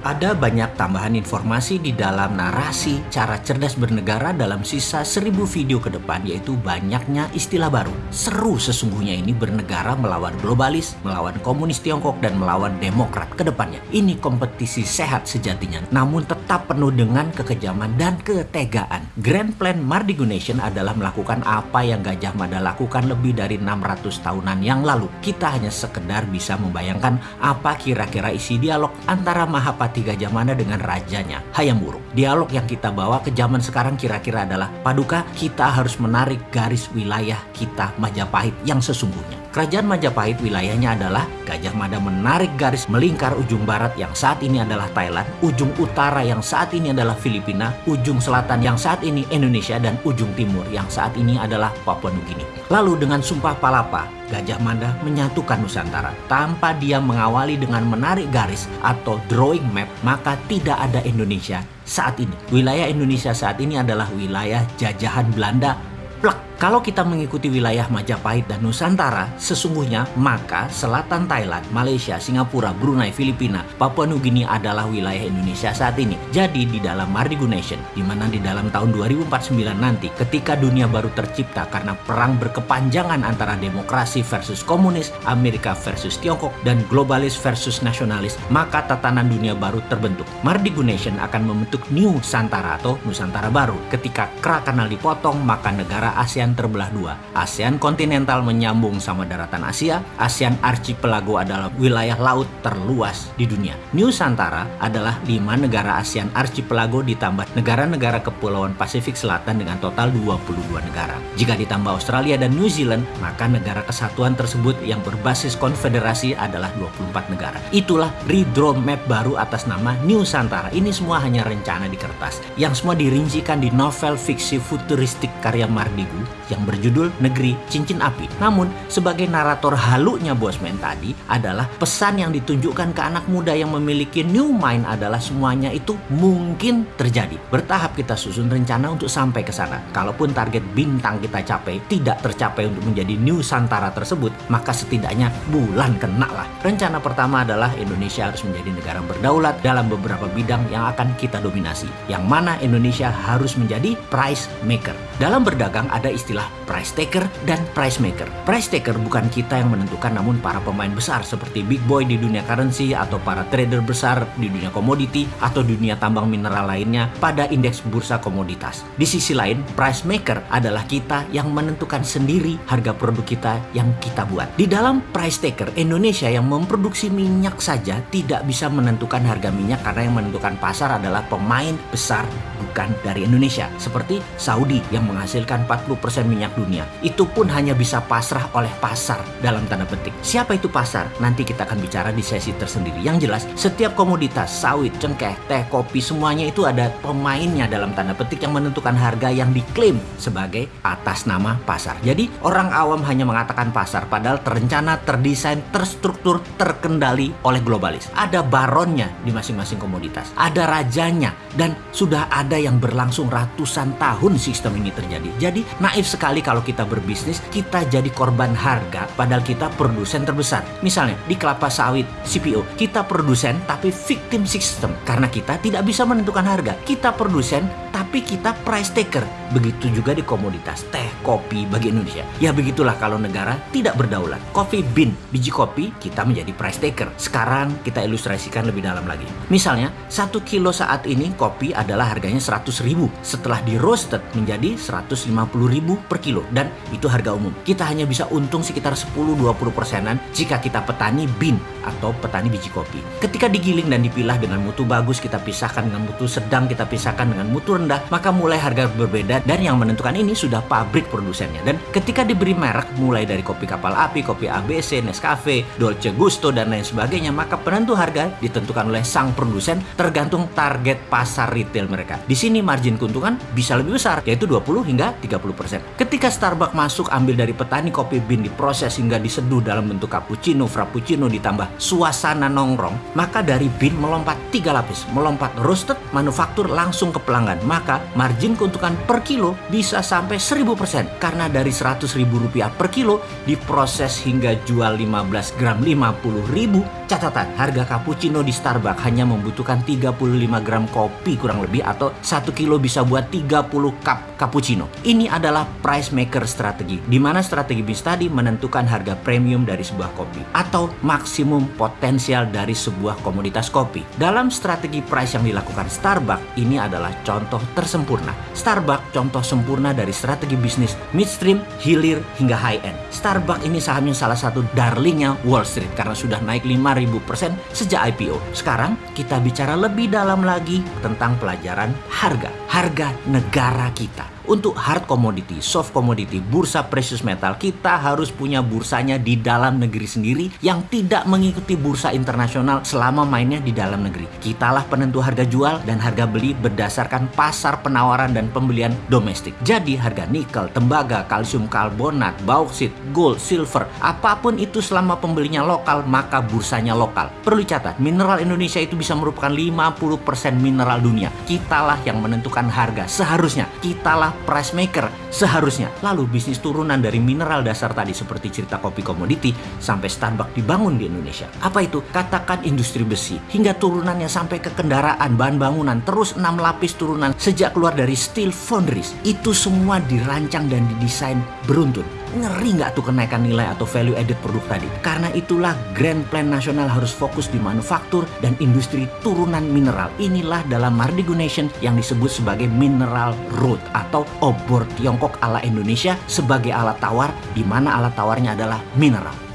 Ada banyak tambahan informasi di dalam narasi cara cerdas bernegara dalam sisa seribu video ke depan yaitu banyaknya istilah baru. Seru sesungguhnya ini bernegara melawan globalis, melawan komunis Tiongkok dan melawan demokrat ke depannya. Ini kompetisi sehat sejatinya namun tetap penuh dengan kekejaman dan ketegaan. Grand Plan Mardigu Nation adalah melakukan apa yang Gajah Mada lakukan lebih dari 600 tahunan yang lalu. Kita hanya sekedar bisa membayangkan apa kira-kira isi dialog antara Mahapati Gajah Mada dengan rajanya, Hayam Wuruk. Dialog yang kita bawa ke zaman sekarang kira-kira adalah, Paduka, kita harus menarik garis wilayah kita Majapahit yang sesungguhnya. Kerajaan Majapahit wilayahnya adalah Gajah Mada menarik garis melingkar ujung barat yang saat ini adalah Thailand, ujung utara yang saat ini adalah Filipina, ujung selatan yang saat ini Indonesia, dan ujung timur yang saat ini adalah Papua Nugini. Lalu dengan Sumpah Palapa, Gajah Mada menyatukan Nusantara. Tanpa dia mengawali dengan menarik garis atau drawing map, maka tidak ada Indonesia saat ini. Wilayah Indonesia saat ini adalah wilayah jajahan Belanda plek kalau kita mengikuti wilayah Majapahit dan Nusantara, sesungguhnya maka selatan Thailand, Malaysia, Singapura, Brunei, Filipina, Papua Nugini adalah wilayah Indonesia saat ini. Jadi di dalam Mardigu Nation, di mana di dalam tahun 2049 nanti ketika dunia baru tercipta karena perang berkepanjangan antara demokrasi versus komunis, Amerika versus Tiongkok, dan globalis versus nasionalis, maka tatanan dunia baru terbentuk. Mardigu Nation akan membentuk New Santara atau Nusantara baru. Ketika kera kanal dipotong, maka negara ASEAN ASEAN terbelah dua. ASEAN kontinental menyambung sama daratan Asia, ASEAN archipelago adalah wilayah laut terluas di dunia. Nusantara adalah lima negara ASEAN archipelago ditambah negara-negara kepulauan Pasifik Selatan dengan total 22 negara. Jika ditambah Australia dan New Zealand, maka negara kesatuan tersebut yang berbasis konfederasi adalah 24 negara. Itulah redraw map baru atas nama Nusantara. Ini semua hanya rencana di kertas, yang semua dirincikan di novel fiksi futuristik karya Mardigu yang berjudul Negeri Cincin Api. Namun, sebagai narator halunya Bosman tadi adalah pesan yang ditunjukkan ke anak muda yang memiliki new mind adalah semuanya itu mungkin terjadi. Bertahap kita susun rencana untuk sampai ke sana. Kalaupun target bintang kita capai tidak tercapai untuk menjadi New Santara tersebut, maka setidaknya bulan kena lah. Rencana pertama adalah Indonesia harus menjadi negara berdaulat dalam beberapa bidang yang akan kita dominasi. Yang mana Indonesia harus menjadi price maker. Dalam berdagang ada istilah price taker dan price maker. Price taker bukan kita yang menentukan namun para pemain besar seperti big boy di dunia currency atau para trader besar di dunia komoditi atau dunia tambang mineral lainnya pada indeks bursa komoditas. Di sisi lain, price maker adalah kita yang menentukan sendiri harga produk kita yang kita buat. Di dalam price taker, Indonesia yang memproduksi minyak saja tidak bisa menentukan harga minyak karena yang menentukan pasar adalah pemain besar bukan dari Indonesia. Seperti Saudi yang menghasilkan 40% minyak dunia. Itu pun hanya bisa pasrah oleh pasar dalam tanda petik. Siapa itu pasar? Nanti kita akan bicara di sesi tersendiri. Yang jelas, setiap komoditas, sawit, cengkeh, teh, kopi, semuanya itu ada pemainnya dalam tanda petik yang menentukan harga yang diklaim sebagai atas nama pasar. Jadi orang awam hanya mengatakan pasar padahal terencana, terdesain, terstruktur, terkendali oleh globalis. Ada baronnya di masing-masing komoditas. Ada rajanya dan sudah ada yang berlangsung ratusan tahun sistem ini terjadi. Jadi naif sekali kalau kita berbisnis, kita jadi korban harga padahal kita produsen terbesar. Misalnya di kelapa sawit CPO, kita produsen tapi victim system karena kita tidak bisa menentukan harga. Kita produsen tapi kita price taker. Begitu juga di komoditas teh, kopi bagi Indonesia. Ya begitulah kalau negara tidak berdaulat. Coffee bean, biji kopi, kita menjadi price taker. Sekarang kita ilustrasikan lebih dalam lagi. Misalnya, satu kilo saat ini kopi adalah harganya 100 ribu. Setelah di roasted menjadi 150 ribu per kilo. Dan itu harga umum. Kita hanya bisa untung sekitar 10-20 persenan jika kita petani bean atau petani biji kopi. Ketika digiling dan dipilah dengan mutu bagus, kita pisahkan dengan mutu sedang, kita pisahkan dengan mutu rendah, maka mulai harga berbeda dan yang menentukan ini sudah pabrik produsennya. Dan ketika diberi merek mulai dari kopi kapal api, kopi ABC, Nescafe, Dolce Gusto dan lain sebagainya, maka penentu harga ditentukan oleh sang produsen tergantung target pasar retail mereka. Di sini margin keuntungan bisa lebih besar, yaitu 20 hingga 30%. Ketika Starbucks masuk ambil dari petani kopi bean diproses hingga diseduh dalam bentuk cappuccino, frappuccino ditambah suasana nongkrong, maka dari bin melompat tiga lapis, melompat roasted, manufaktur langsung ke pelanggan. Maka margin keuntungan per kilo bisa sampai 1000% karena dari 100 ribu rupiah per kilo diproses hingga jual 15 gram 50 ribu. Catatan, harga cappuccino di Starbucks hanya membutuhkan 35 gram kopi kurang lebih atau 1 kilo bisa buat 30 cup cappuccino. Ini adalah price maker strategi, di mana strategi bis tadi menentukan harga premium dari sebuah kopi atau maksimum potensial dari sebuah komoditas kopi. Dalam strategi price yang dilakukan Starbucks, ini adalah contoh tersempurna. Starbucks contoh sempurna dari strategi bisnis midstream, hilir, hingga high end. Starbucks ini sahamnya salah satu darlingnya Wall Street karena sudah naik 5000% sejak IPO. Sekarang kita bicara lebih dalam lagi tentang pelajaran harga. Harga negara kita. Untuk hard commodity, soft commodity, bursa precious metal, kita harus punya bursanya di dalam negeri sendiri yang tidak mengikuti bursa internasional selama mainnya di dalam negeri. Kitalah penentu harga jual dan harga beli berdasarkan pasar penawaran dan pembelian domestik. Jadi harga nikel, tembaga, kalsium karbonat, bauksit, gold, silver, apa pun itu selama pembelinya lokal maka bursanya lokal. Perlu dicatat, mineral Indonesia itu bisa merupakan 50% mineral dunia. Kitalah yang menentukan harga. Seharusnya kitalah price maker seharusnya. Lalu bisnis turunan dari mineral dasar tadi seperti cerita kopi komoditi sampai Starbucks dibangun di Indonesia. Apa itu? Katakan industri besi hingga turunannya sampai ke kendaraan, bahan bangunan, terus enam lapis turunan sejak keluar dari steel foundries. Itu semua dirancang dan didesain beruntun. Ngeri nggak tuh kenaikan nilai atau value added produk tadi? Karena itulah Grand Plan Nasional harus fokus di manufaktur dan industri turunan mineral. Inilah dalam Mardigu Nation yang disebut sebagai mineral road atau obor Tiongkok ala Indonesia sebagai alat tawar di mana alat tawarnya adalah mineral.